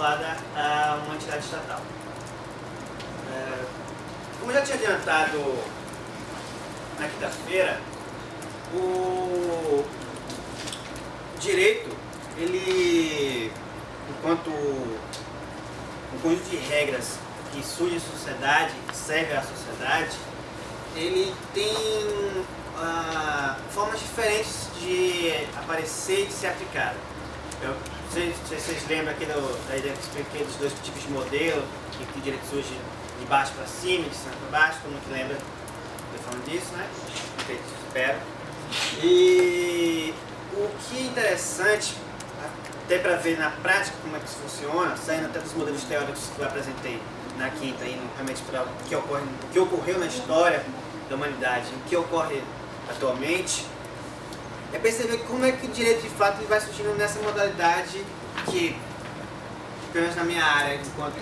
vinculada a uma entidade estatal. É, como já tinha adiantado na quinta-feira, o direito, ele, enquanto um conjunto de regras que surge em sociedade, serve à sociedade, ele tem ah, formas diferentes de aparecer e de ser aplicado. Eu, vocês, lembram aqui do, da ideia que expliquei dos dois tipos de modelo, que, que direito surge de baixo para cima, de cima para baixo, todo mundo que lembra eu falando disso, né? Espero. E o que é interessante, até para ver na prática como é que isso funciona, saindo até dos modelos teóricos que eu apresentei na quinta, e realmente para o que, ocorre, o que ocorreu na história da humanidade, o que ocorre atualmente, é perceber como é que o direito de fato vai surgindo nessa modalidade que, pelo menos na minha área, enquanto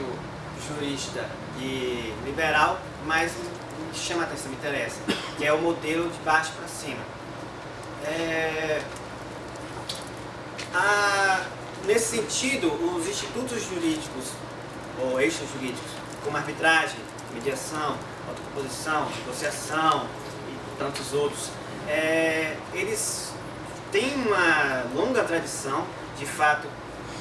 jurista e liberal, mais me chama a atenção, me interessa, que é o modelo de baixo para cima. É, a, nesse sentido, os institutos jurídicos, ou eixos jurídicos, como arbitragem, mediação, autocomposição, negociação e tantos outros, é, eles têm uma longa tradição, de fato,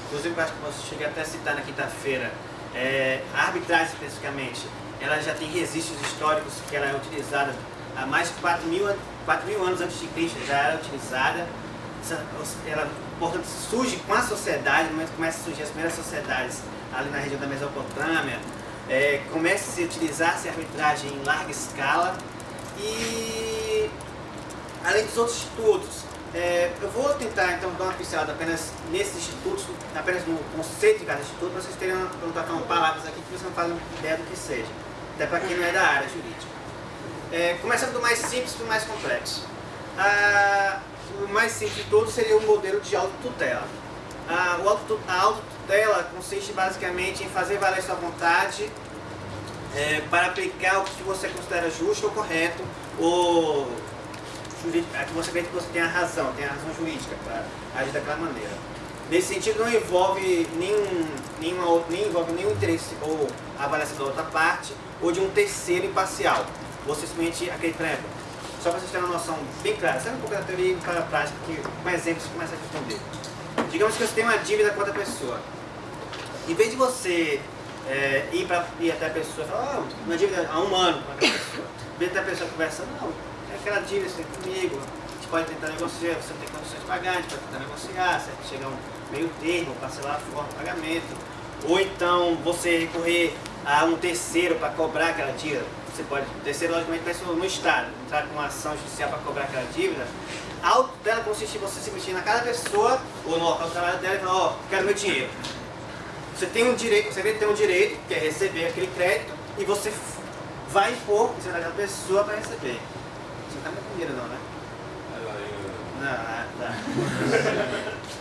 inclusive acho que posso chegar até a citar na quinta-feira, é, a arbitragem especificamente, ela já tem registros históricos que ela é utilizada há mais de 4 mil, 4 mil anos antes de Cristo, já era utilizada, ela, portanto, surge com a sociedade, mas começa a surgir as primeiras sociedades ali na região da Mesopotâmia, é, começa a se utilizar essa arbitragem em larga escala e além dos outros institutos. É, eu vou tentar então dar uma pincelada apenas nesses institutos, apenas no conceito de cada instituto, para vocês terem estar falando palavras aqui que vocês não fazem ideia do que seja, até para quem não é da área jurídica. É, começando do mais simples para o mais complexo. Ah, o mais simples de todos seria o modelo de autotutela. Ah, auto, a autotutela consiste basicamente em fazer valer sua vontade é, para aplicar o que você considera justo ou correto, ou vê que você tem a razão, tem a razão jurídica para agir daquela maneira. Nesse sentido, não envolve nenhum, nenhuma, nem envolve nenhum interesse ou avaliação da outra parte ou de um terceiro imparcial. Você simplesmente acredita, por só para vocês terem uma noção bem clara, sabe um pouco da teoria para a prática, que com exemplos você começa a responder. Digamos que você tem uma dívida com outra pessoa. Em vez de você é, ir, pra, ir até a pessoa e falar, oh, uma dívida há um ano com aquela pessoa, em vez de a pessoa conversar, não, aquela dívida você tem comigo, a gente pode tentar negociar, você não tem condições de pagar, a gente pode tentar negociar, certo? chegar um meio termo, parcelar a forma de pagamento. Ou então você recorrer a um terceiro para cobrar aquela dívida. Você pode, terceiro logicamente ser no Estado, entrar com uma ação judicial para cobrar aquela dívida. A auto dela consiste em você se meter na cada pessoa, ou no local de trabalho dela e falar, ó, oh, quero meu dinheiro. Você tem um direito, você tem um direito, que é receber aquele crédito, e você vai impor em cima daquela pessoa para receber. Você não está muito dinheiro não, né? Não, tá.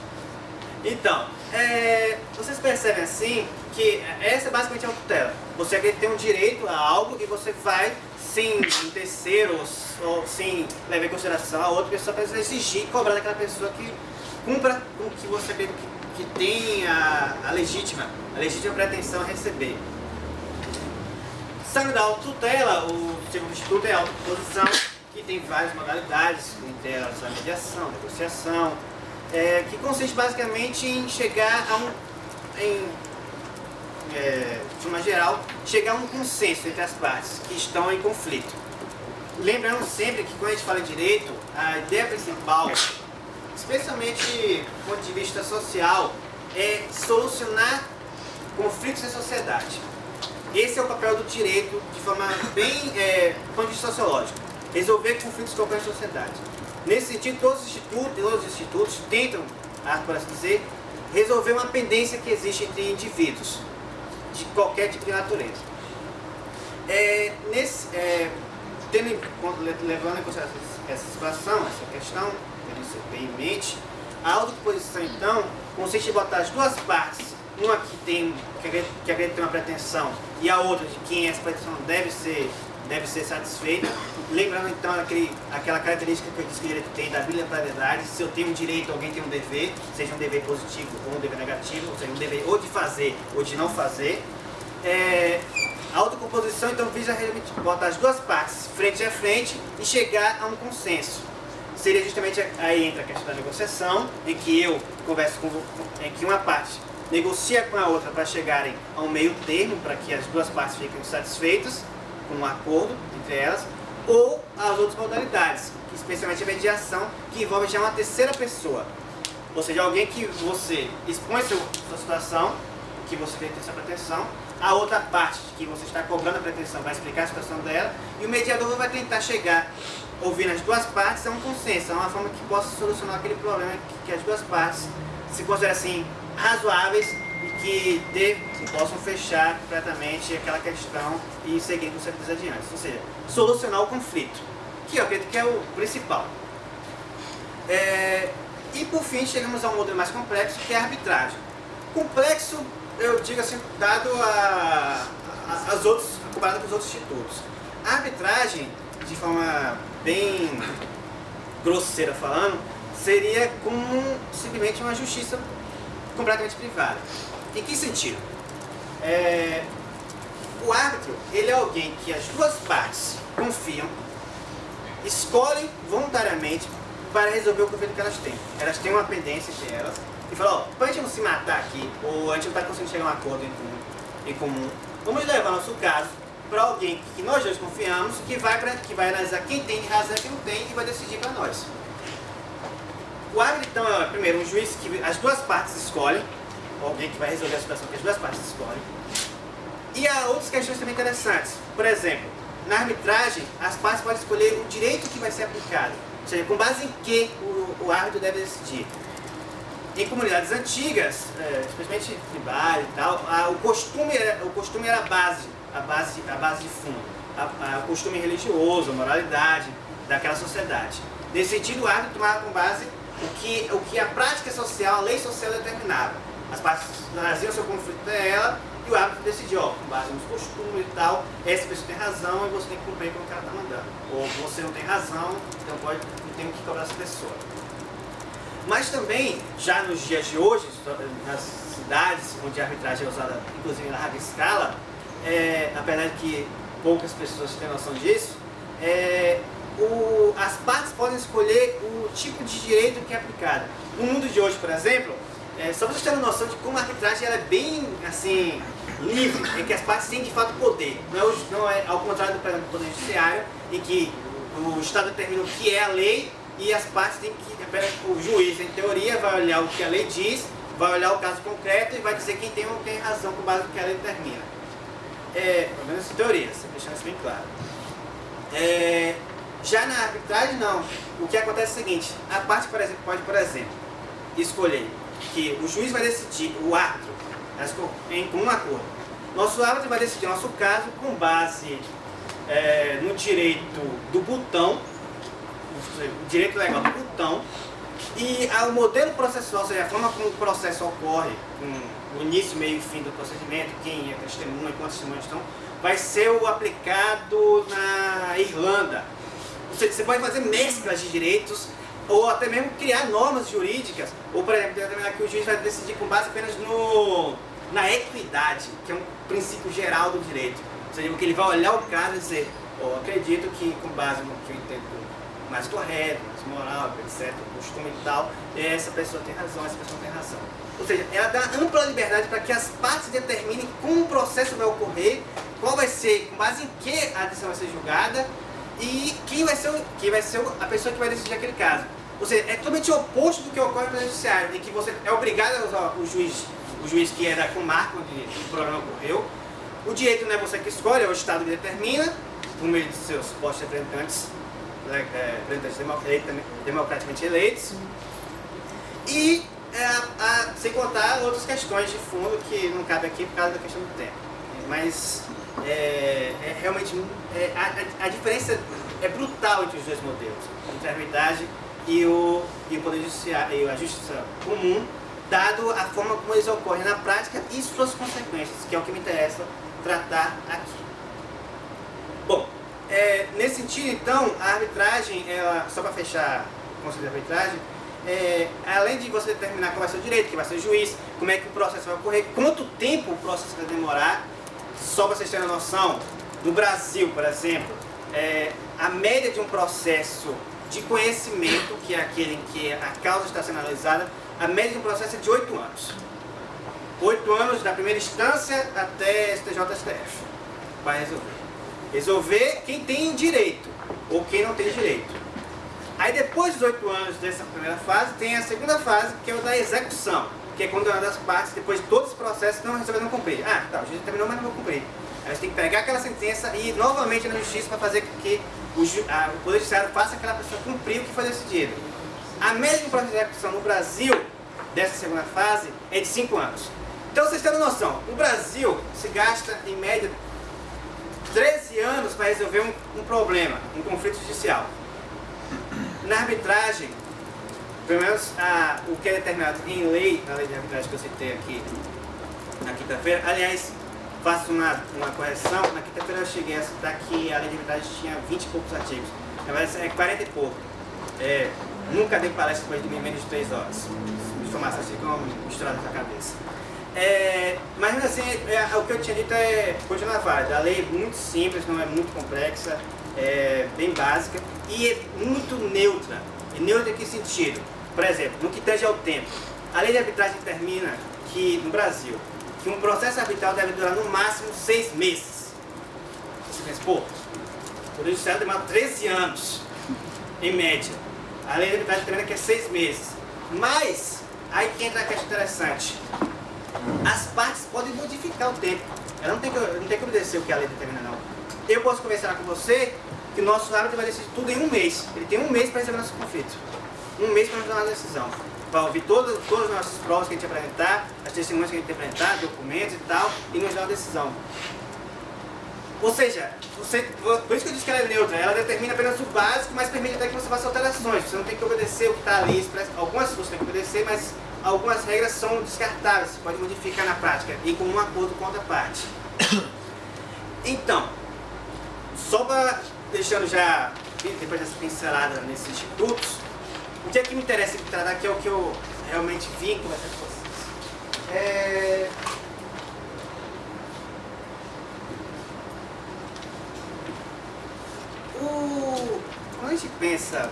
Então, é, vocês percebem assim que essa é basicamente a tutela. Você tem um direito a algo e você vai sem um terceiro ou sem levar em consideração a outra pessoa para exigir cobrar daquela pessoa que cumpra com o que você que, que tem a, a legítima, a legítima pretensão a receber. Saindo da autotutela, o segundo instituto é a autoposição, que tem várias modalidades, entre elas a mediação, a negociação, é, que consiste basicamente em chegar a um, em, é, forma geral, chegar a um consenso entre as partes que estão em conflito. Lembrando sempre que quando a gente fala em direito, a ideia principal, especialmente do ponto de vista social, é solucionar conflitos em sociedade. Esse é o papel do direito de forma bem, é, do ponto de vista sociológico, resolver conflitos ocorrem na sociedade. Nesse sentido, todos os institutos, todos os institutos tentam, ah, por assim dizer, resolver uma pendência que existe entre indivíduos, de qualquer tipo de natureza. É, nesse, é, tendo, levando em consideração essa situação, essa questão, tendo isso bem em mente, a autoposição, então, consiste em botar as duas partes, uma que tem que acredita ter uma pretensão e a outra de quem essa pretensão deve ser, deve ser satisfeita. Lembrando então aquele, aquela característica que eu disse que o direito tem da bilateralidade, se eu tenho um direito, alguém tem um dever, seja um dever positivo ou um dever negativo, ou seja, um dever ou de fazer ou de não fazer. É, a autocomposição então visa botar as duas partes frente a frente e chegar a um consenso. Seria justamente aí entra a questão da negociação, em que eu converso com, em que uma parte negocia com a outra para chegarem a um meio termo, para que as duas partes fiquem satisfeitas com um acordo entre elas, ou as outras modalidades, especialmente a mediação, que envolve já uma terceira pessoa. Ou seja, alguém que você expõe sua situação, que você tem essa pretensão, a outra parte que você está cobrando a pretensão vai explicar a situação dela, e o mediador vai tentar chegar, ouvindo as duas partes, a um consenso, a uma forma que possa solucionar aquele problema que, que as duas partes se consideram assim razoáveis que, que possam fechar completamente aquela questão e seguir com certeza adiante. Ou seja, solucionar o conflito, que eu acredito que é o principal. É, e por fim chegamos a um modelo mais complexo que é a arbitragem. Complexo, eu digo assim, dado a, a, as outros, comparado com os outros institutos. A arbitragem, de forma bem grosseira falando, seria como simplesmente uma justiça completamente privada. Em que sentido? É, o árbitro, ele é alguém que as duas partes confiam, escolhem voluntariamente para resolver o conflito que elas têm. Elas têm uma pendência entre elas e falam, ó, para a gente não se matar aqui, ou a gente não está conseguindo chegar a um acordo em comum, em comum vamos levar nosso caso para alguém que nós dois confiamos, que vai, pra, que vai analisar quem tem razão e quem não tem e vai decidir para nós. O árbitro, então, é primeiro um juiz que as duas partes escolhem, alguém que vai resolver a situação que as duas partes escolhem. E há outras questões também interessantes. Por exemplo, na arbitragem, as partes podem escolher o direito que vai ser aplicado. Ou seja, com base em que o, o árbitro deve decidir. Em comunidades antigas, é, especialmente tribais e tal, a, o, costume era, o costume era a base, a base, a base de fundo. O costume religioso, a moralidade daquela sociedade. Nesse sentido, o árbitro tomava com base o que, o que a prática social, a lei social determinava. As partes traziam seu conflito dela e o árbitro decidiu, ó, com base nos costumes e tal, essa pessoa tem razão e você tem que cumprir com o ela está mandando. Ou você não tem razão, então pode, não tem que cobrar essa pessoa. Mas também, já nos dias de hoje, nas cidades onde a arbitragem é usada, inclusive na larga escala, é, apesar de que poucas pessoas têm noção disso, é, o, as partes podem escolher o tipo de direito que é aplicado. No mundo de hoje, por exemplo, é, só para vocês terem noção de como a arbitragem ela é bem assim, livre, em que as partes têm de fato poder. Não é, não é ao contrário do, poder judiciário, em que o Estado determina o que é a lei e as partes têm que. O juiz, em teoria, vai olhar o que a lei diz, vai olhar o caso concreto e vai dizer quem tem ou tem razão com base no que a lei determina. É, pelo menos em teoria, deixando isso bem claro. É, já na arbitragem, não. O que acontece é o seguinte, a parte, por exemplo, pode, por exemplo, escolher que o juiz vai decidir, o árbitro, em comum acordo. Nosso árbitro vai decidir nosso caso com base é, no direito do botão, o direito legal do botão, e o modelo processual, ou seja, a forma como o processo ocorre, com o início, meio e fim do procedimento, quem é testemunha, quantos testemunhas estão, vai ser o aplicado na Irlanda, você, você pode fazer mesclas de direitos ou até mesmo criar normas jurídicas, ou por exemplo, determinar que o juiz vai decidir com base apenas no, na equidade, que é um princípio geral do direito. Ou seja, porque ele vai olhar o caso e dizer, oh, acredito que com base no que eu entendo mais correto, mais moral, etc., costume e tal, essa pessoa tem razão, essa pessoa tem razão. Ou seja, ela dá ampla liberdade para que as partes determinem como processo vai ocorrer, qual vai ser, com base em que a decisão vai ser julgada e quem vai ser, quem vai ser a pessoa que vai decidir aquele caso. Ou seja, é totalmente oposto do que ocorre no Judiciário, em que você é obrigado a usar o juiz, o juiz que era com marco onde o programa ocorreu. O direito não é você que escolhe, é o Estado que determina, por meio de seus postos representantes, né, é, representantes democraticamente eleitos. E é, a, sem contar outras questões de fundo que não cabe aqui por causa da questão do tempo. Mas é, é realmente é, a, a, diferença é brutal entre os dois modelos, entre a arbitragem e o, e o Poder Judiciário e a Justiça Comum, dado a forma como eles ocorrem na prática e suas consequências, que é o que me interessa tratar aqui. Bom, é, nesse sentido, então, a arbitragem, ela, só para fechar o conceito de arbitragem, é, além de você determinar qual vai ser o direito, quem vai ser o juiz, como é que o processo vai ocorrer, quanto tempo o processo vai demorar, só para vocês terem noção, no Brasil, por exemplo, é, a média de um processo de conhecimento, que é aquele em que a causa está sendo analisada, a média de um processo é de 8 anos. 8 anos da primeira instância até STJ-STF para resolver. Resolver quem tem direito ou quem não tem direito. Aí depois dos oito anos dessa primeira fase, tem a segunda fase, que é o da execução, que é quando uma das partes, depois de todo esse processo, não resolveu não cumprir. Ah, tá, o juiz terminou, mas não vou cumprir. Aí você tem que pegar aquela sentença e ir novamente na justiça para fazer com que o, a, o Poder Judiciário faça aquela pessoa cumprir o que foi decidido. A média processo de execução no Brasil, dessa segunda fase, é de cinco anos. Então vocês têm noção, no Brasil se gasta em média 13 anos para resolver um, um problema, um conflito judicial. Na arbitragem, pelo menos a, o que é determinado em lei, na lei de arbitragem que eu citei aqui na quinta-feira, aliás, faço uma, uma correção, na quinta-feira eu cheguei a citar que a lei de arbitragem tinha 20 e poucos artigos, na verdade é 40 e pouco. É, nunca dei palestra depois de menos de 3 horas, informações ficam misturadas na cabeça. É, mas assim, é, o que eu tinha dito é continua válida. A lei é muito simples, não é muito complexa, é bem básica e é muito neutra. E neutra em que sentido? Por exemplo, no que tange ao tempo, a lei de arbitragem determina que, no Brasil, que um processo arbitral deve durar no máximo seis meses. Você pensa, pô, o judiciário demora 13 anos, em média. A lei de arbitragem determina que é seis meses. Mas, aí que entra a questão interessante. As partes podem modificar o tempo. Ela não tem que, não tem que obedecer o que a lei determina, não. Eu posso conversar com você que nosso árbitro vai decidir tudo em um mês. Ele tem um mês para resolver nosso conflito. Um mês para dar uma decisão. Para ouvir todas, todas as nossas provas que a gente apresentar, as testemunhas que a gente apresentar, documentos e tal, e nos dar uma decisão. Ou seja, você, por isso que eu disse que ela é neutra, ela determina apenas o básico, mas permite até que você faça alterações. Você não tem que obedecer o que está ali, algumas você tem que obedecer, mas algumas regras são descartáveis, você pode modificar na prática, e com um acordo com outra parte. Então, só para deixando já, depois dessa pincelada nesses institutos, o que é que me interessa tratar aqui é o que eu realmente vim conversar com vocês. É... O... Quando a gente pensa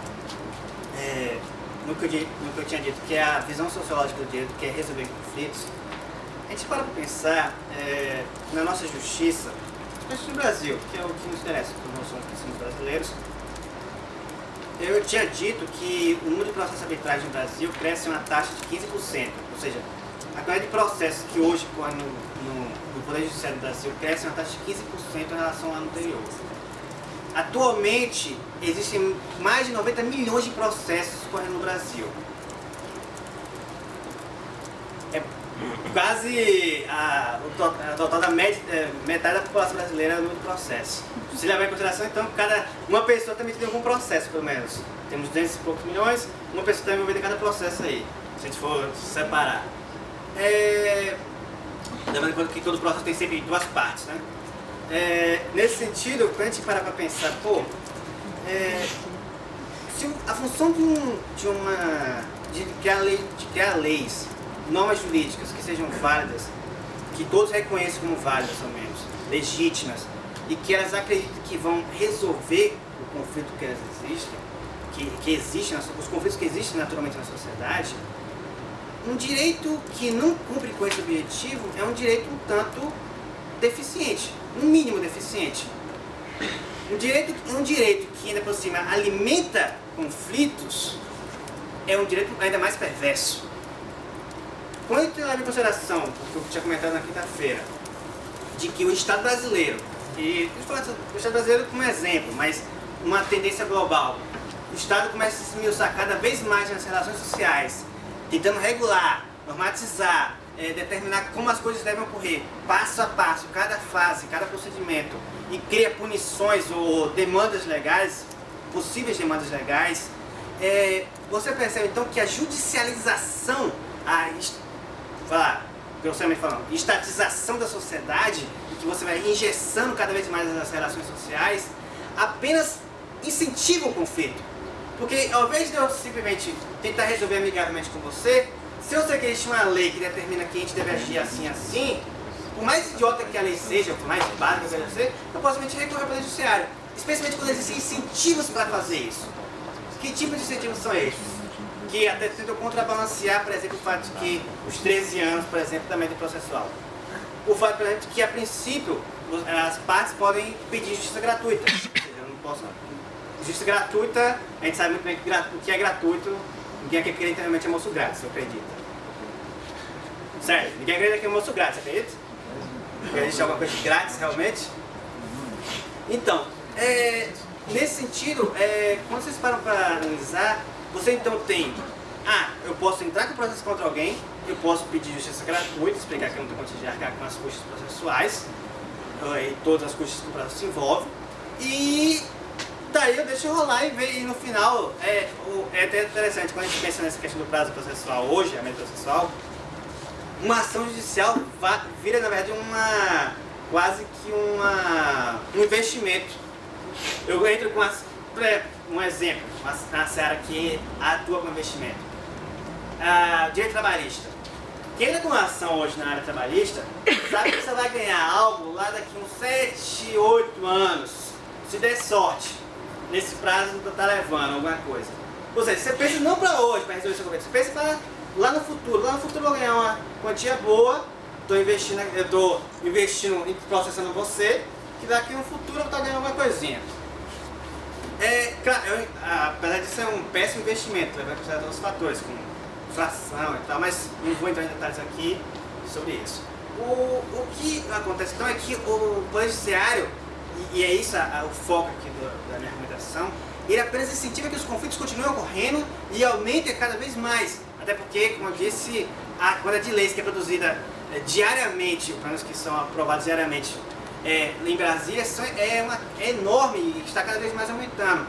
é, no, que eu, no que eu tinha dito, que é a visão sociológica do direito, que é resolver conflitos, a gente para para pensar é, na nossa justiça, Especialmente no Brasil, que é o que nos interessa, porque nós somos brasileiros. Eu tinha dito que o número de processos arbitrais no Brasil cresce uma taxa de 15%, ou seja, a quantidade de processos que hoje corre no, no, no Poder Judiciário do Brasil cresce uma taxa de 15% em relação ao ano anterior. Atualmente, existem mais de 90 milhões de processos correndo no Brasil. É quase a, a total da met, é, metade da população brasileira no processo. Se levar em consideração, então, cada, uma pessoa também tem algum processo, pelo menos. Temos 200 e poucos milhões, uma pessoa está envolvida em cada processo aí, se a gente for separar. É, levando em conta que todo processo tem sempre duas partes, né? É, nesse sentido, quando a gente parar para pensar, pô, é, se a função de, um, de uma de criar, lei, de criar leis normas jurídicas que sejam válidas, que todos reconheçam como válidas, ao menos, legítimas, e que elas acreditem que vão resolver o conflito que elas existem, que, que os conflitos que existem naturalmente na sociedade, um direito que não cumpre com esse objetivo é um direito um tanto deficiente, no mínimo deficiente. Um direito, um direito que ainda por cima alimenta conflitos é um direito ainda mais perverso. Quando em consideração o que eu tinha comentado na quinta-feira, de que o Estado brasileiro, e o Estado brasileiro como exemplo, mas uma tendência global, o Estado começa a se esmiuçar cada vez mais nas relações sociais, tentando regular, normatizar, é, determinar como as coisas devem ocorrer, passo a passo, cada fase, cada procedimento, e cria punições ou demandas legais, possíveis demandas legais, é, você percebe então que a judicialização, a falar, grosseiramente falando, estatização da sociedade, que você vai engessando cada vez mais as relações sociais, apenas incentiva o conflito. Porque ao invés de eu simplesmente tentar resolver amigavelmente com você, se eu sei que existe uma lei que determina que a gente deve agir assim assim, por mais idiota que a lei seja, por mais básica que ela seja, eu posso simplesmente recorrer para o judiciário. Especialmente quando existem incentivos para fazer isso. Que tipo de incentivos são esses? Que até tentam contrabalancear, por exemplo, o fato de que os 13 anos, por exemplo, também de processual. O fato, por exemplo, de que a princípio as partes podem pedir justiça gratuita. Eu não posso. Justiça gratuita, a gente sabe muito bem o que é gratuito, ninguém aqui acredita realmente é almoço grátis, você acredita. Certo? Ninguém acredita que é almoço grátis, acredita? Existe alguma coisa grátis realmente? Então, é, nesse sentido, é, quando vocês param para analisar, você então tem, ah, eu posso entrar com processo contra alguém, eu posso pedir justiça gratuita, explicar que eu não tenho condição de arcar com as custas processuais, eh, e todas as custas que o processo envolve, e daí eu deixo rolar e ver, e no final, é, é até interessante, quando a gente pensa nessa questão do prazo processual hoje, a média processual, uma ação judicial vira, na verdade, uma quase que uma, um investimento. Eu entro com as, um exemplo, uma seara que atua com investimento. Ah, direito trabalhista. Quem entra com ação hoje na área trabalhista, sabe que você vai ganhar algo lá daqui uns 7, 8 anos, se der sorte, nesse prazo que tá levando alguma coisa. Ou seja, você pensa não para hoje, para resolver seu problema, você pensa para lá no futuro. Lá no futuro eu vou ganhar uma quantia boa, estou investindo, eu estou investindo processando você, que daqui no futuro eu vou estar ganhando alguma coisinha. É, claro, eu, apesar de ser um péssimo investimento, levando em consideração os fatores, como inflação e tal, mas não vou entrar em detalhes aqui sobre isso. O, o que acontece então é que o Poder Judiciário, e, e é isso a, a, o foco aqui do, da minha argumentação, ele apenas incentiva que os conflitos continuem ocorrendo e aumentem cada vez mais. Até porque, como eu disse, a quantidade de leis que é produzida é, diariamente, pelo menos que são aprovadas diariamente é, em Brasília é, uma, é enorme e está cada vez mais aumentando.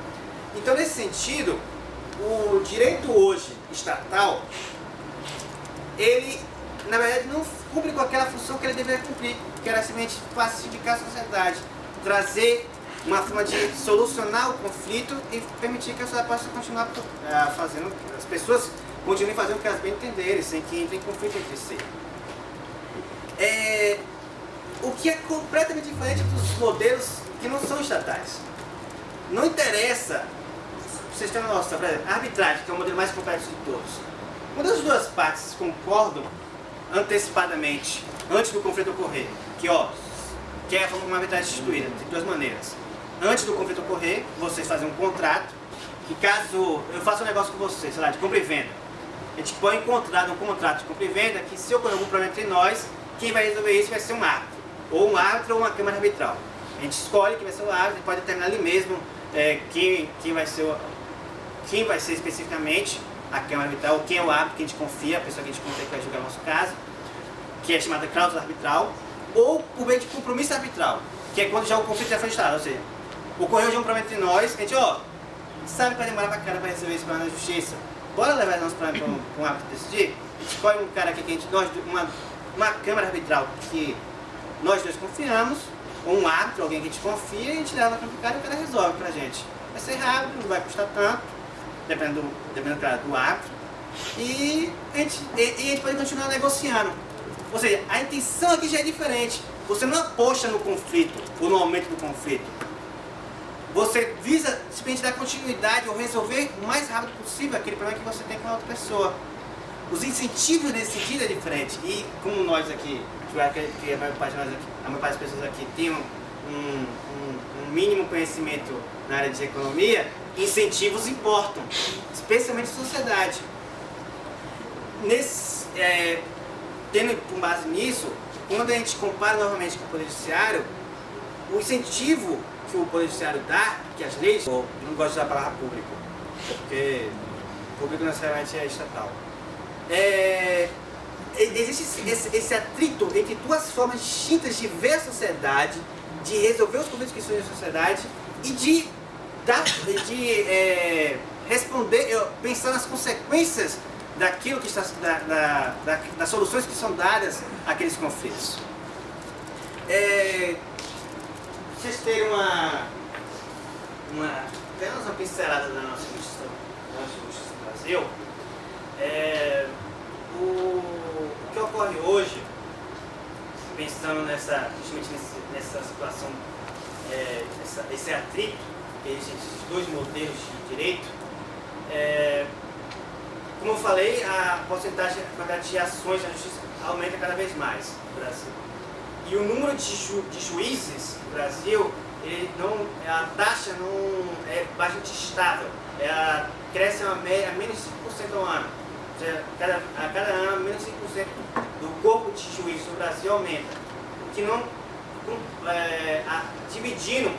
Então, nesse sentido, o direito hoje estatal, ele, na verdade, não cumpre com aquela função que ele deveria cumprir, que era simplesmente pacificar a sociedade, trazer uma forma de solucionar o conflito e permitir que a sociedade possa continuar uh, fazendo, as pessoas continuem fazendo o que elas bem entenderem, sem que entre em conflito entre si. É, o que é completamente diferente dos modelos que não são estatais. Não interessa, vocês têm noção, por exemplo, a arbitragem, que é o modelo mais complexo de todos. Quando as duas partes concordam antecipadamente, antes do conflito ocorrer, que ó, que é uma arbitragem instituída, de duas maneiras. Antes do conflito ocorrer, vocês fazem um contrato, que caso eu faça um negócio com vocês, sei lá, de compra e venda, a gente põe em contrato, um contrato de compra e venda, que se ocorrer algum problema entre nós, quem vai resolver isso vai ser um árbitro ou um árbitro ou uma câmara arbitral. A gente escolhe quem vai ser o árbitro, pode determinar ali mesmo é, quem, quem, vai ser o, quem vai ser especificamente a câmara arbitral, quem é o árbitro que a gente confia, a pessoa que a gente confia que vai julgar o nosso caso, que é chamada cláusula arbitral, ou por meio de compromisso arbitral, que é quando já o conflito já foi instado, ou seja, ocorreu de um problema entre nós, a gente, ó, sabe que vai demorar pra cara para resolver esse problema na justiça, bora levar nosso problema para um, árbitro decidir? A gente escolhe um cara aqui que a gente, nós, uma, uma câmara arbitral que nós dois confiamos, ou um árbitro, alguém que a gente confia, e a gente leva o cara e o cara resolve para a gente. Vai ser rápido, não vai custar tanto, dependendo, dependendo claro, do árbitro, e a, gente, e, e a gente pode continuar negociando. Ou seja, a intenção aqui já é diferente. Você não aposta no conflito, ou no aumento do conflito. Você visa simplesmente dar continuidade ou resolver o mais rápido possível aquele problema que você tem com a outra pessoa. os incentivos nesse sentido é diferente. E como nós aqui, que a maior parte, aqui, a maior parte das pessoas aqui tem um, um, um mínimo conhecimento na área de economia, incentivos importam, especialmente a sociedade. Nesse, é, tendo com base nisso, quando a gente compara novamente com o Poder Judiciário, o incentivo que o Poder Judiciário dá, que as leis, eu não gosto de usar a palavra público, porque público necessariamente é estatal. É, existe esse, esse, atrito entre duas formas distintas de ver a sociedade, de resolver os conflitos que surgem na sociedade e de, dar, de é, responder, pensar nas consequências daquilo que está, da, da, da, das soluções que são dadas àqueles conflitos. É, vocês terem uma, uma, apenas uma pincelada da nossa Constituição, da nossa do Brasil, é, o, que ocorre hoje, pensando nessa, justamente nesse, nessa situação, é, essa, esse atrito que existe entre esses dois modelos de direito, é, como eu falei, a porcentagem, a quantidade de ações na justiça aumenta cada vez mais no Brasil. E o número de, ju, de juízes no Brasil, ele não, a taxa não é bastante estável. Ela cresce a, a menos 5% ao ano. Seja, cada, a cada ano, menos 5% do corpo de juízes no Brasil aumenta. Que não, é, a, dividindo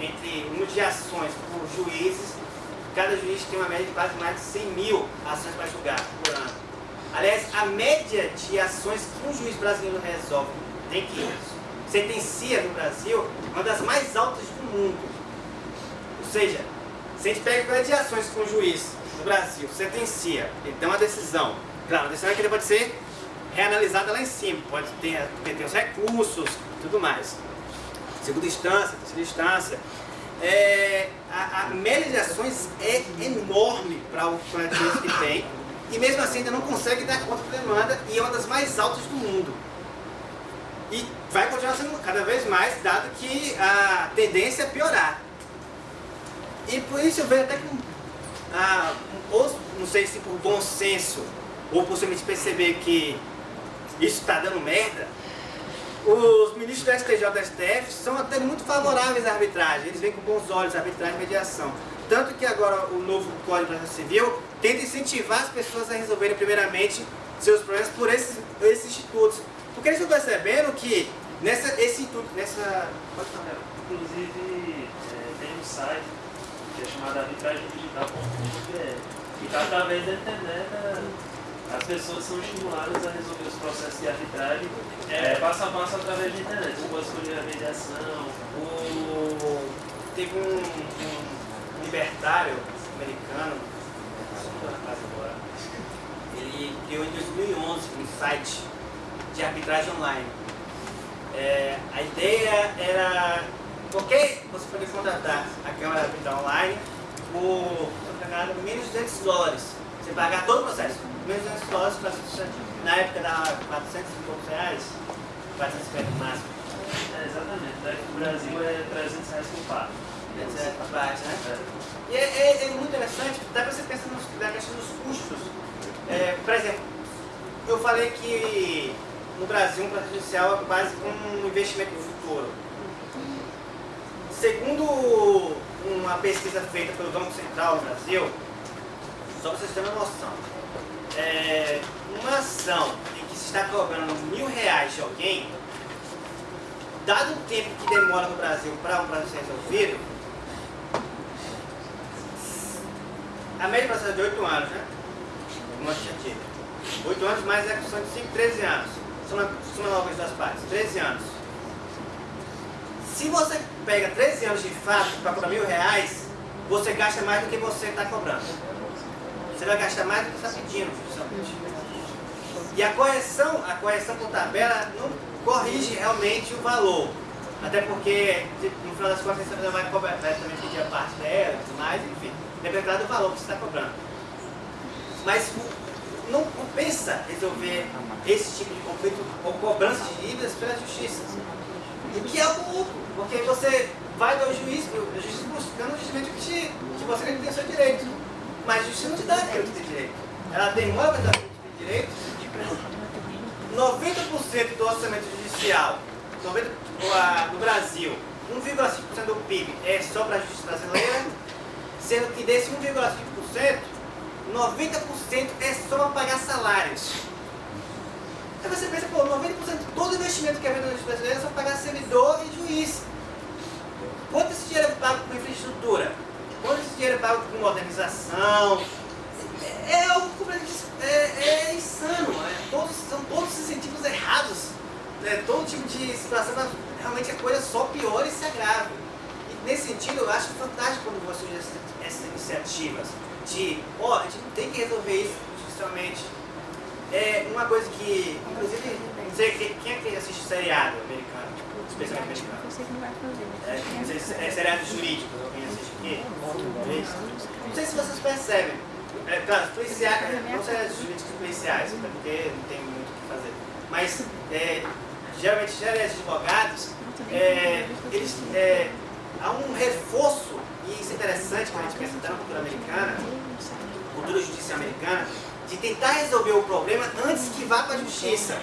entre número de ações por juízes cada juiz tem uma média de quase mais de 100 mil ações para julgar por ano. Aliás, a média de ações que um juiz brasileiro resolve, tem que sentencia no Brasil, é uma das mais altas do mundo. Ou seja, se a gente pega a quantidade de ações que um juiz no Brasil sentencia, ele tem uma decisão, claro, a decisão é que pode ser reanalisada lá em cima, pode ter, ter os recursos, tudo mais. Segunda instância, terceira instância, é, a, a média de ações é enorme para o quantidade que tem e mesmo assim ainda não consegue dar conta da demanda e é uma das mais altas do mundo. E vai continuar sendo cada vez mais, dado que a tendência é piorar. E por isso eu vejo até com, ah, ou, não sei se por bom senso, ou possivelmente perceber que isso está dando merda, os ministros do STJ e STF são até muito favoráveis à arbitragem, eles veem com bons olhos a arbitragem e mediação. Tanto que agora o novo Código de Civil tenta incentivar as pessoas a resolverem primeiramente seus problemas por esses, esses institutos. Porque eles estão percebendo que nessa, esse instituto, nessa... Pode falar. Inclusive, é, tem um site que é chamado arbitragemdigital.com.br e está através da internet as pessoas são estimuladas a resolver os processos de arbitragem é, passo a passo através da internet. Pode escolher a mediação. O... Teve um, um libertário americano, agora, ele criou em 2011 um site de arbitragem online. É, a ideia era qualquer você poder contratar a câmara de arbitragem online por menos de 200 dólares. Você pagar todo o processo menos 200 dólares para Na época dava 400 e poucos reais, 450 no máximo. É, exatamente. Daqui no Brasil é 300 reais por. 300 reais por parte, né? É. E é, é, é, muito interessante, dá para você pensar nos, na questão dos custos. É, por exemplo, eu falei que no Brasil um processo judicial é quase um investimento no futuro. Segundo uma pesquisa feita pelo Banco Central no Brasil, só para vocês terem uma noção, é, uma ação em que se está cobrando mil reais de alguém, dado o tempo que demora no Brasil para um processo ser resolvido, a média processo é de 8 anos, né? Tinha dito. 8 anos mais execução de 5, 13 anos. Soma, soma logo as duas partes, 13 anos. Se você pega 13 anos de fato para cobrar mil reais, você gasta mais do que você está cobrando. Você vai gastar mais do que está pedindo, justamente. E a correção, a correção por tabela não corrige realmente o valor. Até porque, no final das contas, você vai, cobrar, vai também pedir a parte dela e tudo mais, enfim. Depende do valor que você está cobrando. Mas não compensa resolver esse tipo de conflito ou cobrança de dívidas pela justiça. O que é algo lucro, porque você vai ao juiz, o juiz buscando o que, te, que você tem seu direito. Mas a justiça não te dá aquilo que tem direito. Ela demora para dar direito? 90% do orçamento judicial 90, no Brasil, 1,5% do PIB é só para a justiça brasileira, sendo que desse 1,5%, 90% é só para pagar salários. Aí você pensa, pô, 90% de todo investimento que é feito na justiça brasileira é só pagar servidor e juiz. Quanto esse dinheiro é pago com infraestrutura? Quanto esse dinheiro é pago com modernização? É, é algo é, é, insano. É, todos, são todos incentivos errados. Né? Todo tipo de situação, realmente a coisa só piora e se agrava. E nesse sentido, eu acho fantástico quando você essas, essas iniciativas de, ó, oh, a gente tem que resolver isso judicialmente. É uma coisa que, inclusive, não sei quem é que assiste seriado americano, especialmente americano. É, é, seriado jurídico, alguém assiste aqui? Não sei se vocês percebem. É, claro, policiais, não seriados jurídicos policiais, porque não tem muito o que fazer. Mas, é, geralmente, seriados advogados, é, eles, é, há um reforço, e isso é interessante quando a gente pensa na cultura americana, cultura judicial americana, de tentar resolver o problema antes que vá para a justiça,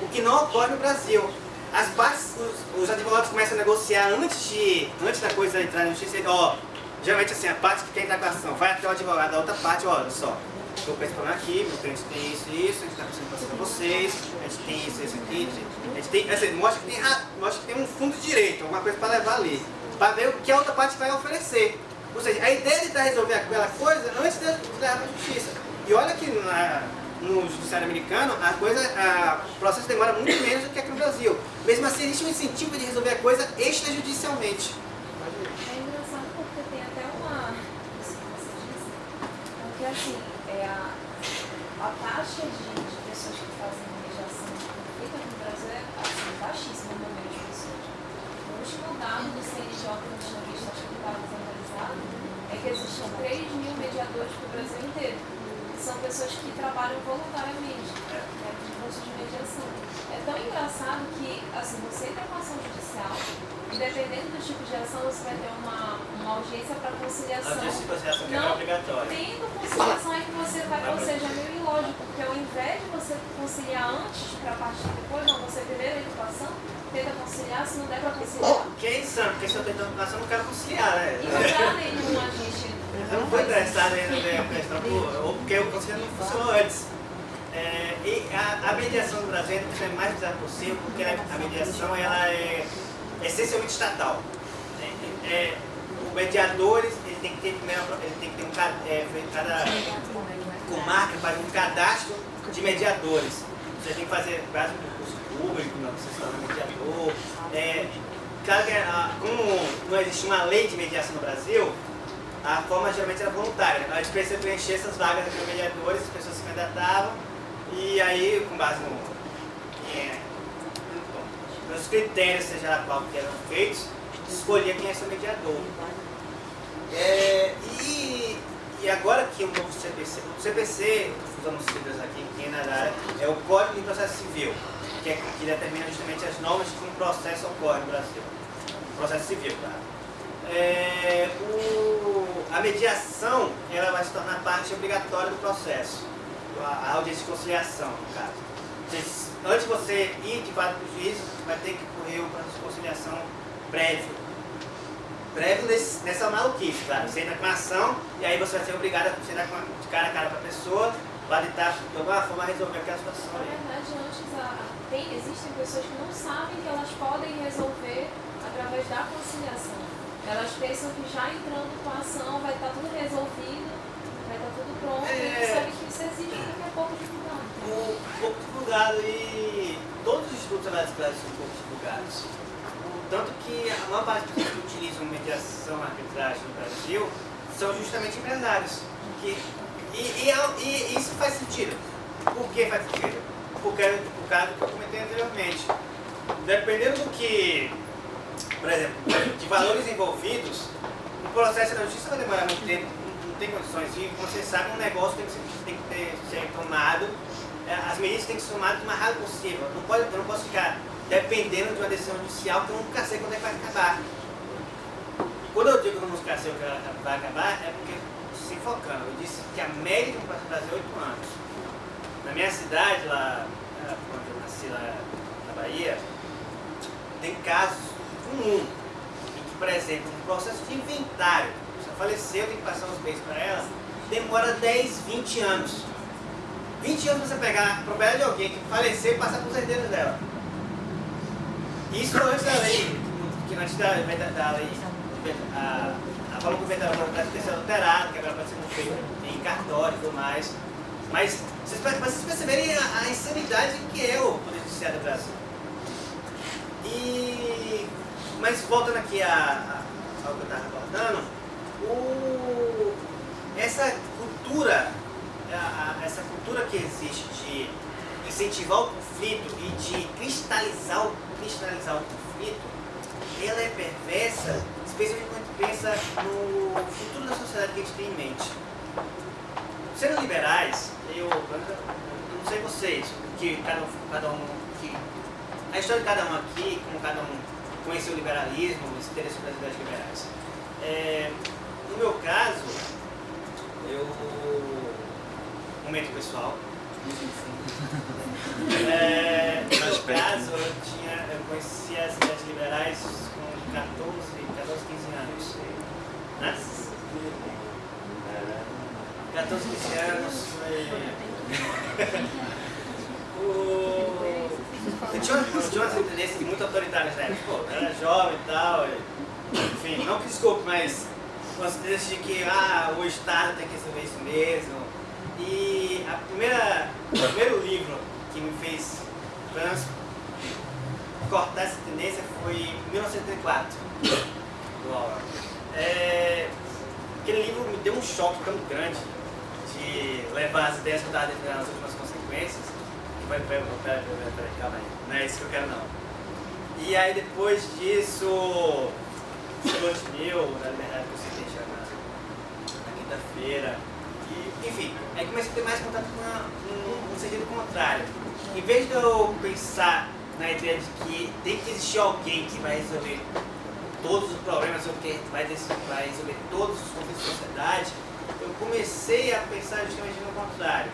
o que não ocorre no Brasil. As partes, os, os advogados começam a negociar antes, de, antes da coisa entrar na justiça, ó, geralmente assim, a parte que tem da ação vai até o advogado da outra parte, olha só, estou com esse problema aqui, meu cliente tem isso e isso, a gente está precisando passar para vocês, a gente tem isso, isso aqui, a gente tem, assim, mostra que tem, mostra que tem um fundo de direito, alguma coisa para levar ali, para ver o que a outra parte vai oferecer. Ou seja, a ideia de resolver aquela coisa antes de levar para a justiça. E olha que na, no judiciário americano, a coisa, a, o processo demora muito menos do que aqui no Brasil. Mesmo assim, existe um incentivo de resolver a coisa extrajudicialmente. É engraçado porque tem até uma... Porque assim, é a, a taxa de, de pessoas que fazem mediação de conflito aqui no Brasil é assim, baixíssima no número de pessoas. O último dado do CNJ que acho que estava desatualizado, é que existem 3 mil mediadores para o Brasil inteiro. São pessoas que trabalham voluntariamente né, de curso de mediação. É tão engraçado que assim, você entra com ação judicial e dependendo do tipo de ação você vai ter uma, uma audiência para conciliação. Audiência de conciliação que é não obrigatória. tendo conciliação é que você vai, ou seja, é meio ilógico, porque ao invés de você conciliar antes para partir depois, não, você primeiro a educação, tenta conciliar, se não der para conciliar. Que é insano, porque se eu tento educação, eu não quero conciliar, né? E não dá agente. Eu não fui interessado na questão, ou porque o conselho não funcionou antes. É, e a, a, mediação no Brasil ser mais bizarra possível, porque a mediação ela é essencialmente estatal. É, é, o mediador ele tem que ter, ele tem que ter um é, cada comarca faz um cadastro de mediadores. Você tem que fazer quase um curso público, não, você se torna mediador. É, claro que como não existe uma lei de mediação no Brasil, a forma geralmente era voluntária. A gente precisa preencher essas vagas no mediadores, as pessoas se candidatavam, e aí, com base no, é, nos critérios, seja lá qual que eram feitos, escolher quem é seu mediador. É, e, e agora que o novo CPC, o CPC, usando siglas aqui, quem é na área, é o Código de Processo Civil, que, é, que determina justamente as normas que um processo ocorre no Brasil. Processo civil, claro. É, o, a mediação ela vai se tornar parte obrigatória do processo, a, a audiência de conciliação, no caso. Antes de você ir de fato para o juiz, vai ter que correr um processo de conciliação prévio. Prévio nesse, nessa maluquice, claro. Você entra com a ação e aí você vai ser obrigado a sentar de cara a cara para a pessoa, para tentar de alguma forma resolver aquela situação. Na verdade, antes a, tem, existem pessoas que não sabem que elas podem resolver através da conciliação. Elas pensam que já entrando com a ação vai estar tudo resolvido, vai estar tudo pronto, é... e não sabem que isso exige daqui a pouco divulgado. Um pouco divulgado e todos os institutos brasileiros são pouco divulgados. Tanto que a maior parte dos que utilizam mediação arbitragem no Brasil são justamente empresários. Que, e, e, e, isso faz sentido. Por que faz sentido? Porque, por causa do que eu comentei anteriormente. Dependendo do que por exemplo, de valores envolvidos, o processo da justiça vai demorar muito tempo, não tem condições de, sabe, um negócio tem que ser, tem que ter, ser tomado, é, as medidas têm que ser tomadas o mais rápido possível. Não pode, eu não posso ficar dependendo de uma decisão judicial que eu nunca sei quando é que vai acabar. Quando eu digo que eu nunca sei quando ela vai acabar, é porque, se focando, eu disse que a média do Brasil é 8 anos. na minha cidade, lá, quando eu nasci lá na Bahia, tem casos comuns em que, por exemplo, no processo de inventário, pessoa faleceu, tem que passar os bens para ela, demora 10, 20 anos. 20 anos pra você pegar a propriedade de alguém que faleceu e passar para os herdeiros dela. Isso antes da lei, que antes da, da, da lei, a, a o inventário pode ter sido alterado, que agora pode ser feito em cartório e tudo mais. Mas vocês, vocês perceberem a, a insanidade que é o Poder Judiciário do Brasil. E, mas voltando aqui a, a, ao que eu estava abordando, o, essa cultura, a, essa cultura que existe de incentivar o conflito e de cristalizar o, cristalizar o conflito, ela é perversa, especialmente quando pensa no futuro da sociedade que a gente tem em mente. Sendo liberais, eu, eu não sei vocês, que cada, cada um que a história de cada um aqui, como cada um conheceu o liberalismo, os interesses das ideias liberais. É, no meu caso, eu. Momento pessoal. É, no meu caso, eu, tinha, eu conheci as ideias liberais com 14, 14 15 anos. Né? 14, 15 anos foi. o... Eu tinha, eu tinha umas tendências muito autoritárias na época. Pô, eu era jovem e tal. E, enfim, não que desculpe, mas umas tendências de que ah, o Estado tem que resolver isso mesmo. E a primeira, o primeiro livro que me fez cortar essa tendência foi em 1934, do. É, aquele livro me deu um choque tão grande de levar as ideias que eu estava defendendo as últimas consequências vai, vai, peraí, peraí, calma aí. Não é isso que eu quero não. E aí depois disso, mil, na liberdade que você deixa na, na quinta-feira. Enfim, aí comecei a ter mais contato com um, um sentido contrário. Em vez de eu pensar na ideia de que tem que existir alguém que vai resolver todos os problemas, ou que vai, vai resolver todos os conflitos da sociedade, eu comecei a pensar justamente no contrário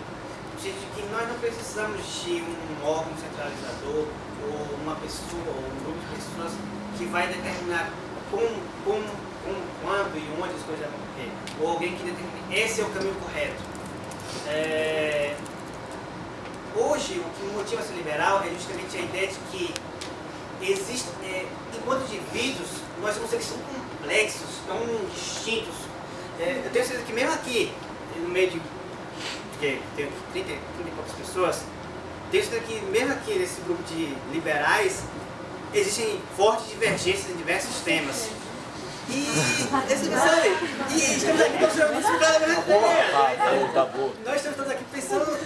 de que nós não precisamos de um órgão centralizador ou uma pessoa ou um grupo de pessoas que vai determinar como, como, como quando e onde as coisas vão ocorrer. Ou alguém que determine esse é o caminho correto. É... Hoje, o que motiva ser liberal é justamente a ideia de que existe, é, enquanto indivíduos, nós somos seres tão complexos, tão distintos. É, eu tenho certeza que mesmo aqui, no meio de porque tem 30, 30 e poucas pessoas, desde que mesmo aqui nesse grupo de liberais, existem fortes divergências em diversos temas. E, esse, sabe, e estamos aqui pensando nisso Nós estamos todos aqui pensando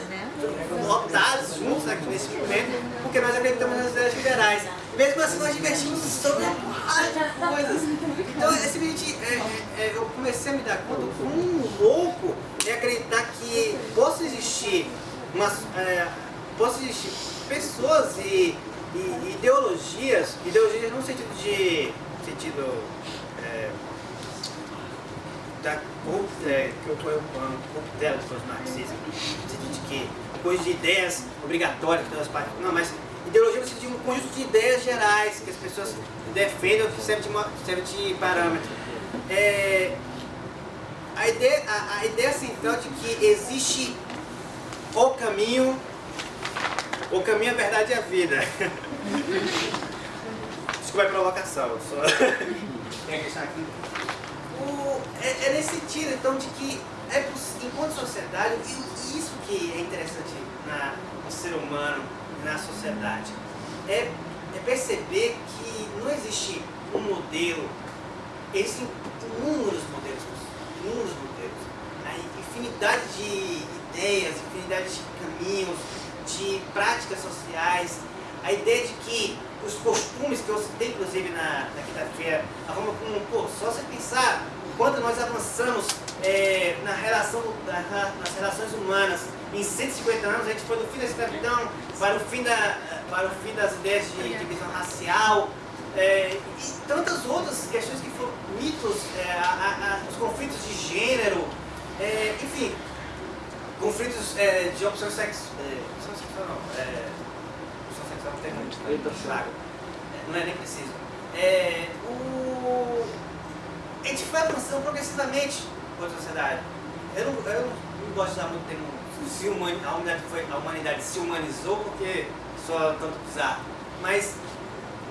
lotados juntos aqui nesse momento, porque nós acreditamos nas ideias liberais. Mesmo assim, nós divertimos sobre uma coisas. Então, é simplesmente, é, é, eu comecei a me dar conta como louco é acreditar que uma, é, possa existir pessoas e, e, ideologias, ideologias no sentido de sentido é, da é, que eu do marxismo, no sentido de que coisa de ideias obrigatórias que todas as partes. Não, mas ideologia no sentido de um conjunto de ideias gerais que as pessoas defendem que serve de, serve de parâmetro. É, a ideia, a, a ideia central de que existe o caminho, o caminho, a verdade e a vida. Desculpa a provocação, só. Tem aqui. O, é, é, nesse sentido, então, de que é, enquanto sociedade, e isso que é interessante na, no ser humano, na sociedade, é, é perceber que não existe um modelo, existem inúmeros modelos inúmeros modelos. A infinidade de ideias, infinidade de caminhos, de práticas sociais. A ideia de que os costumes que eu citei, inclusive, na, na quinta-feira, a forma como, pô, só você pensar quando nós avançamos é, na relação, na, nas relações humanas, em 150 anos, a gente foi do fim da escravidão para o fim, da, para o fim das ideias de divisão racial, é, e tantas outras questões que foram mitos, é, a, a, os conflitos de gênero, é, enfim, conflitos é, de opção sexual. É, opção sexual não. É, opção sexual não tem muito. Orientação. Claro. É, Não é nem preciso. É, o, a gente foi avançando progressivamente com a sociedade. Eu não, eu não gosto de usar muito o termo se humani- a, humanidade foi, a humanidade se humanizou porque só tanto bizarro. Mas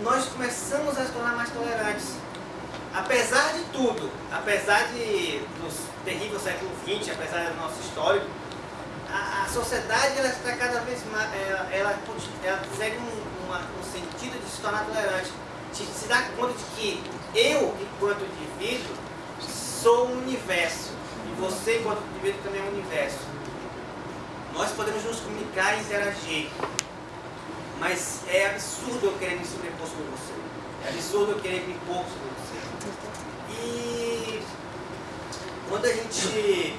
nós começamos a se tornar mais tolerantes. Apesar de tudo, apesar de dos terríveis século XX, apesar do nosso histórico, a, a sociedade ela está cada vez mais, ela, ela, ela segue um, uma- um sentido de se tornar tolerante, de se dar conta de que eu, enquanto indivíduo, sou um universo e você, enquanto indivíduo, também é um universo. Nós podemos nos comunicar e interagir, mas é absurdo eu querer me sobrepor sobre você. É absurdo eu querer me impor sobre você. E quando a gente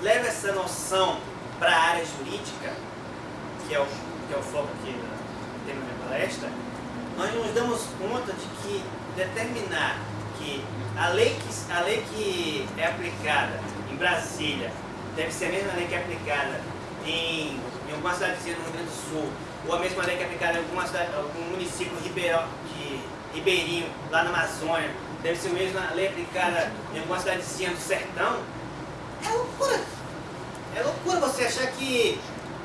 leva essa noção para a área jurídica, que é o, que é o foco aqui do tema da minha palestra, nós nos damos conta de que determinar que a lei que, a lei que é aplicada em Brasília deve ser a mesma lei que é aplicada em, em alguma cidadezinha no Rio Grande do Sul, ou a mesma lei que é aplicada em alguma cidade, algum município ribeirão, de ribeirinho, lá na Amazônia, deve ser a mesma lei aplicada em alguma cidadezinha do sertão, é loucura. É loucura você achar que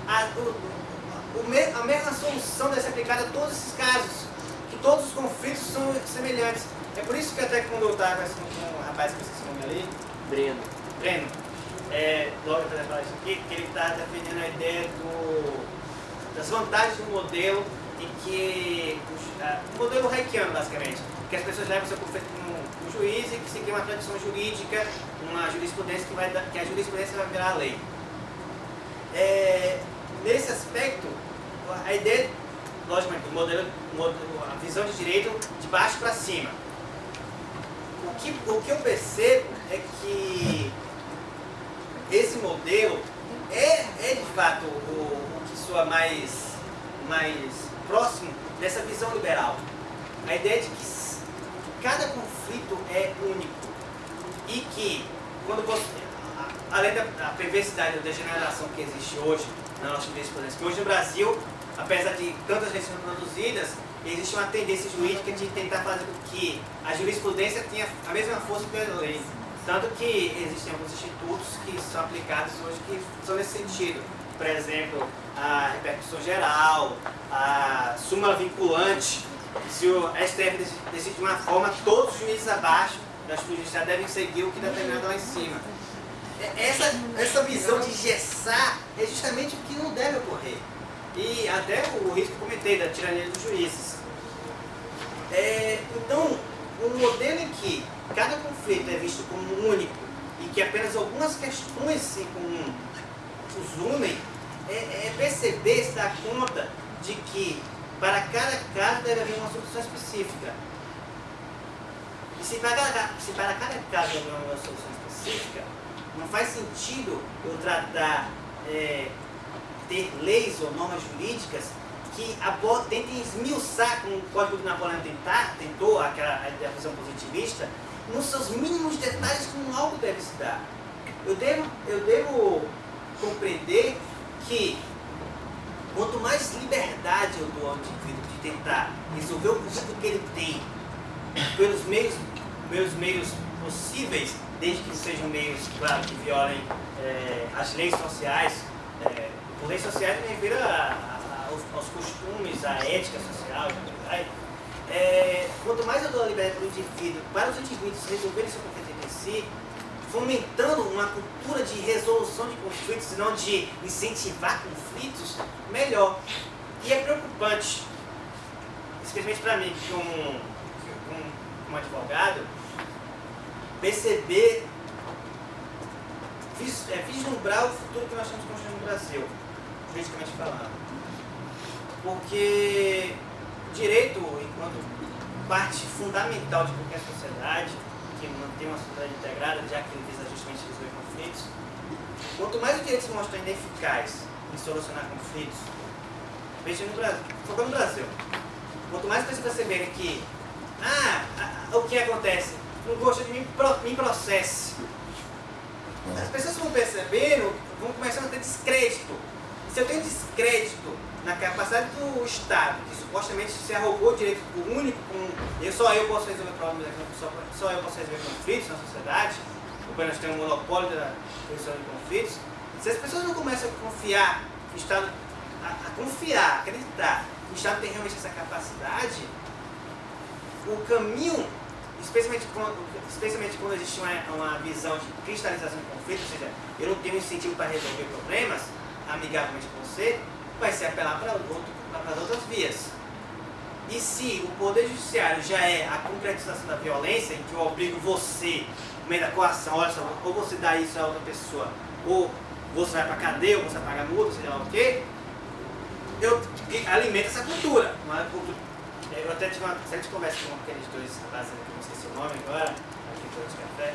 a, o, o me- a mesma solução deve ser aplicada a todos esses casos, que todos os conflitos são semelhantes. É por isso que até quando eu estava conversando com um rapaz que esqueci o nome ali, Breno. Breno, é, logo para falar isso aqui, que ele está defendendo a ideia do, das vantagens do modelo em que o, a- o modelo haikiano, basicamente, que as pessoas levam seu conflito com um juiz e que se cria uma tradição jurídica, uma jurisprudência que vai que a jurisprudência vai virar a lei. É, nesse aspecto, a ideia, logicamente, o modelo, a visão de direito de baixo para cima. O que, o que eu percebo é que esse modelo é, é de fato o, o que soa mais, mais próximo dessa visão liberal. A ideia de que cada conflito é único e que quando você, além da, da perversidade da degeneração que existe hoje na nossa jurisprudência, que hoje no Brasil, apesar de tantas leis sendo produzidas, existe uma tendência jurídica de tentar fazer com que a jurisprudência tenha a mesma força que a lei. Tanto que existem alguns institutos que são aplicados hoje que são nesse sentido. Por exemplo, a repercussão geral, a súmula vinculante. Se o STF deci- decide de uma forma, todos os juízes abaixo da justiça devem seguir o que está determinado lá em cima. Essa, essa visão de engessar é justamente o que não deve ocorrer. E até o risco que comentei da tirania dos juízes. É, então, um modelo em que cada conflito é visto como único e que apenas algumas questões em comum os unem, é, é perceber, se dar conta de que para cada caso deve haver uma solução específica. E se para cada, se para cada caso haver uma solução específica, não faz sentido eu tratar, é, ter leis ou normas jurídicas que tentem esmiuçar, como o Código de Napoleão tentar, tentou, aquela a positivista, nos seus mínimos detalhes como algo deve se dar. Eu devo, eu devo compreender que quanto mais liberdade eu dou ao indivíduo de tentar resolver o conflito que ele tem pelos meios, meus meios possíveis, desde que sejam meios, claro, que violem eh, as leis sociais. eh, por leis sociais me refiro a- a- aos, aos costumes, à ética social. É, quanto mais eu dou a liberdade para o indivíduo, para os indivíduos resolverem seu conflito entre si, fomentando uma cultura de resolução de conflitos e não de incentivar conflitos, melhor. E é preocupante, especialmente para mim, como, como, como advogado, perceber, vis, é, vislumbrar o futuro que nós estamos construindo no Brasil, juridicamente falando. Porque direito, enquanto parte fundamental de qualquer sociedade, que mantém uma sociedade integrada, já que ele visa justamente resolver conflitos, quanto mais o direito se mostra ineficaz em solucionar conflitos, veja no Brasil, focando no Brasil, quanto mais vocês perceberem que, ah, o que acontece, não gosta de mim, pro- me processe. As pessoas vão percebendo, vão começando a ter descrédito. E se eu tenho descrédito na capacidade do Estado, que supostamente se arrogou o direito único, com eu, só eu posso resolver problemas, só, só eu posso resolver conflitos na sociedade, porque nós temos um monopólio da resolução de conflitos, se as pessoas não começam a confiar, o Estado, a, a confiar, acreditar que o Estado tem realmente essa capacidade, o caminho, especialmente quando, especialmente quando existe uma, uma visão de cristalização de conflito, ou seja, eu não tenho incentivo para resolver problemas amigavelmente com você, vai ser apelar para, outro, para as outras vias. E se o Poder Judiciário já é a concretização da violência, em que eu obrigo você, no meio da coação, olha só, ou você dá isso a outra pessoa, ou você vai para cadeia, ou você vai pagar multa, seja lá o quê, eu alimento essa cultura. Uma cultura eu até tive uma certa conversa com aqueles dois rapazes que não esqueci o nome agora, aqui do café,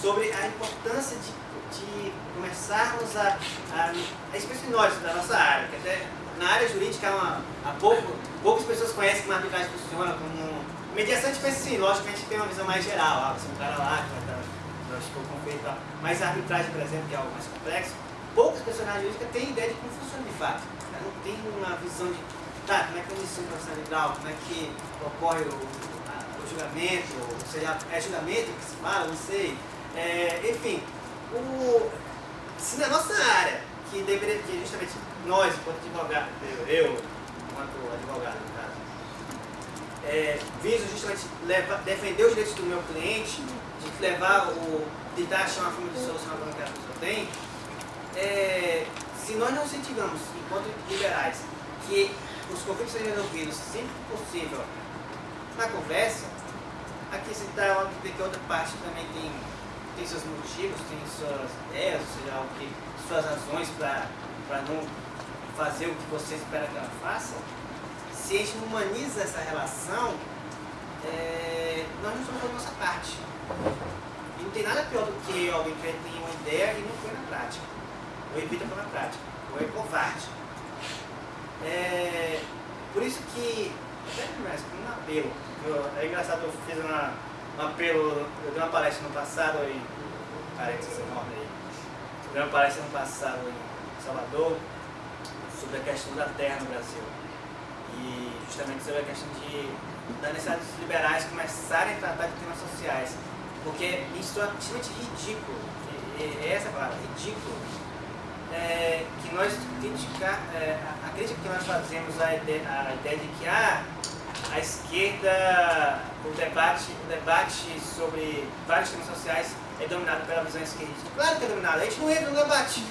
sobre a importância de, de começarmos a, a, a especialmente nós da nossa área, que até na área jurídica há, há pouco, poucas pessoas conhecem como a arbitragem funciona, como mediação gente pensa assim, lógico que a gente tem uma visão mais geral, ah, você é um cara lá que vai estar conflito e tal, mas a arbitragem, por exemplo, que é algo mais complexo, poucas pessoas na área jurídica têm ideia de como funciona de fato, não tem uma visão de tá, como é que é o ensino profissional como é que ocorre o, a, o julgamento, ou seja, é julgamento que se fala, não sei. É, enfim, o, se na nossa área, que deveria que justamente nós, enquanto advogado, eu, enquanto advogado, no caso, é, viso justamente levar, defender os direitos do meu cliente, de levar o. tentar achar uma forma de solucionar o problema que a pessoa tem, é, se nós não incentivamos, enquanto liberais, que os conflitos sejam resolvidos sempre que possível na conversa, aqui se está óbvio que outra parte também tem, tem seus motivos, tem suas ideias, ou seja, que, suas razões para não fazer o que você espera que ela faça, se a gente humaniza essa relação, é, nós não estamos fazendo a nossa parte. E não tem nada pior do que alguém que tem uma ideia e não foi na prática. Ou evita pôr na prática. Ou é covarde. É, por isso que, até mais um apelo, eu, é engraçado, eu fiz uma, um apelo, eu dei uma palestra no passado em, parênteses enorme aí, eu dei uma palestra no passado em Salvador sobre a questão da terra no Brasil. E justamente sobre a questão de, da necessidade dos liberais começarem a tratar de temas sociais. Porque isso é absolutamente ridículo, é essa palavra, ridículo, é, que nós criticar, é, crítica que nós fazemos à ideia, à ideia de que ah, a esquerda, o debate, o debate sobre vários temas sociais é dominado pela visão esquerdista. Claro que é dominado, a gente não entra no debate.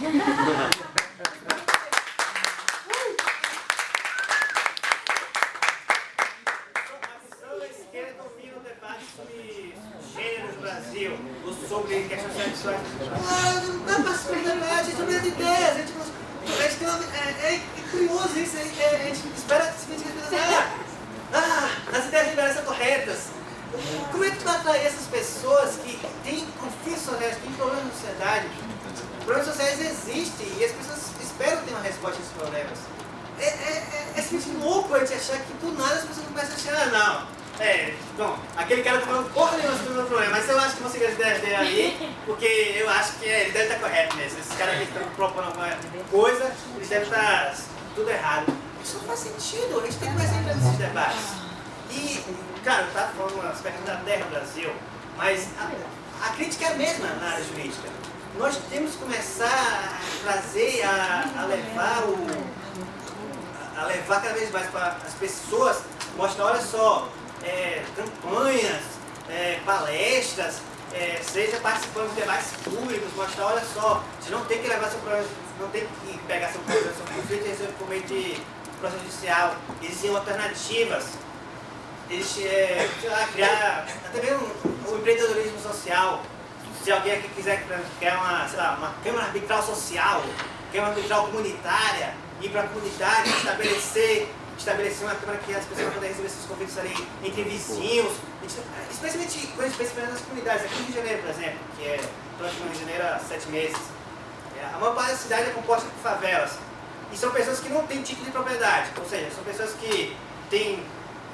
sobre questões sexuais. Ah, não dá para se debate, a gente não tem ideias, a gente, a gente tem uma, é, é, curioso isso, é, a gente espera que se ah, ah, as ideias liberais são corretas. Como é que tu vai atrair essas pessoas que têm conflitos sociais, têm problemas na sociedade? Problemas sociais existem e as pessoas esperam ter uma resposta a esses problemas. É, é, é, é simplesmente louco a gente achar que do nada as pessoas começam a achar, ah, não, é, bom, aquele cara tá falando porra nenhuma sobre o meu problema, mas eu acho que seguir as ideias dele ali, porque eu acho que ele deve estar correto mesmo. Esses caras que estão propondo alguma coisa, eles devem estar tudo errado. Isso não faz sentido, a gente tem que começar a entrar nesses debates. E, cara, estava falando um aspecto da terra Brasil, mas a, a crítica é a mesma na área jurídica. Nós temos que começar a trazer, a, a levar o. a levar cada vez mais para as pessoas, mostrar, olha só, é, campanhas, é, palestras, é, seja participando de debates públicos, mostrar, olha só, você não tem que levar seu problema, não tem que pegar seu problema, seu conflito e resolver por meio de processo judicial. Existem alternativas. Existe, é, sei lá, criar até mesmo o um empreendedorismo social. Se alguém aqui quiser criar uma, sei lá, uma câmara arbitral social, câmara arbitral comunitária, ir para a comunidade, estabelecer estabelecer uma câmara que as pessoas podem resolver esses conflitos ali entre vizinhos, especialmente, especialmente nas comunidades. Aqui no Rio de Janeiro, por exemplo, que é, no Rio de Janeiro há sete meses, a maior parte da cidade é composta por favelas. E são pessoas que não têm título de propriedade, ou seja, são pessoas que têm,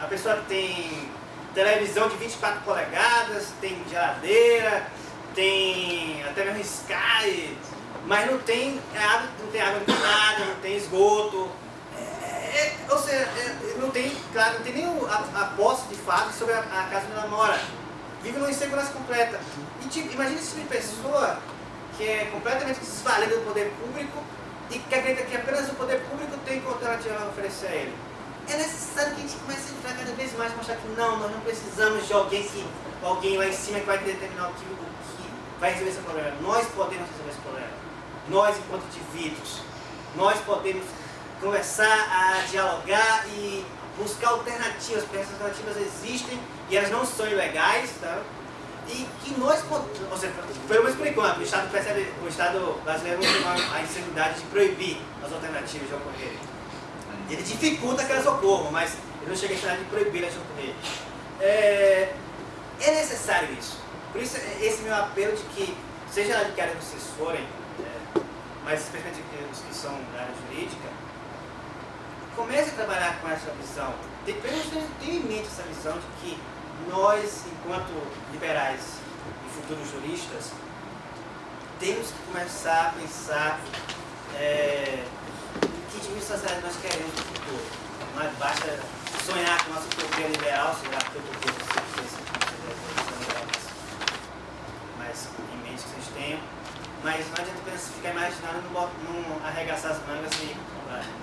a pessoa tem televisão de 24 polegadas, tem geladeira, tem até mesmo Sky, mas não tem água, não tem água encanada, não tem esgoto. É, é, ou seja, é, não tem, claro, não tem nem a, a posse de fato sobre a, a casa onde ela mora. Vive numa insegurança completa. E tipo, imagina esse tipo de pessoa que é completamente desvalida do poder público e que acredita que apenas o poder público tem que alternativa a oferecer a ele. É necessário que a gente comece a entrar cada vez mais mostrar que não, nós não precisamos de alguém que alguém lá em cima que vai determinar o que, o que vai resolver esse problema. Nós podemos resolver esse problema. Nós, enquanto indivíduos, nós podemos começar a dialogar e buscar alternativas, porque essas alternativas existem e elas não são ilegais, tá? E que nós, ou seja, pelo menos por o Estado percebe, o Estado brasileiro não tem a insanidade de proibir as alternativas de ocorrerem. Ele dificulta que elas ocorram, mas ele não chega a insanidade de proibir elas de ocorrerem. É, é necessário isso. Por isso, esse meu apelo de que, seja lá de que área vocês forem, é, mas especialmente os que são da área jurídica, comece a trabalhar com essa visão. Tem, pelo menos tenha em mente essa visão de que nós, enquanto liberais e futuros juristas, temos que começar a pensar é, que tipo de sociedade nós queremos no futuro. Não é basta sonhar com a nossa utopia liberal, sei lá, que utopia mas em mente que vocês tenham. Mas não adianta apenas ficar imaginando, não, não arregaçar as mangas e.